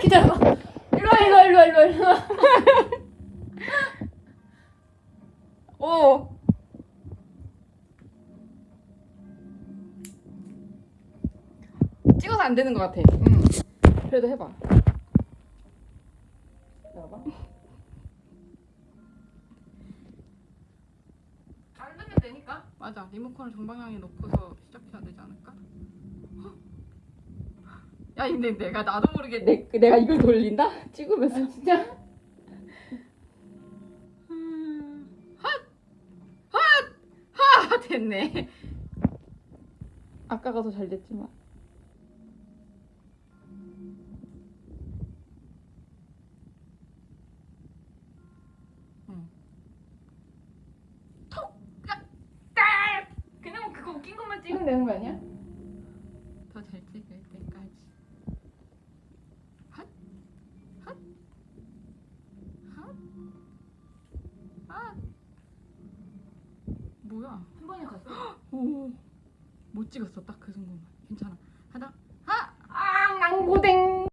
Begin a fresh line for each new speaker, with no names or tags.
기다려봐. 일로 와, 일로 와, 일로 와, 일로 와, 일로 와.
오. 찍어서 안 되는 것 같아.
응.
그래도 해봐.
기다려봐.
자르면 되니까. 맞아. 리모컨을 정방향에 놓고서 시작해야 되지 않을까? 헉. 야, 근데 내가 나도 모르게 내, 내가 이걸 돌린다? 찍으면서.
아, 진짜?
음, 핫! 핫! 하! 됐네. 아까가 더 잘 됐지만. 야! 딸! 그냥 그거 웃긴 것만
찍으면 되는 거 아니야?
더 잘 찍을 때까지. 핫! 핫! 핫! 핫! 뭐야?
한 번에 갔어?
오, 못 찍었어 딱그 정도만 괜찮아 하나 하
아, 낭고댕.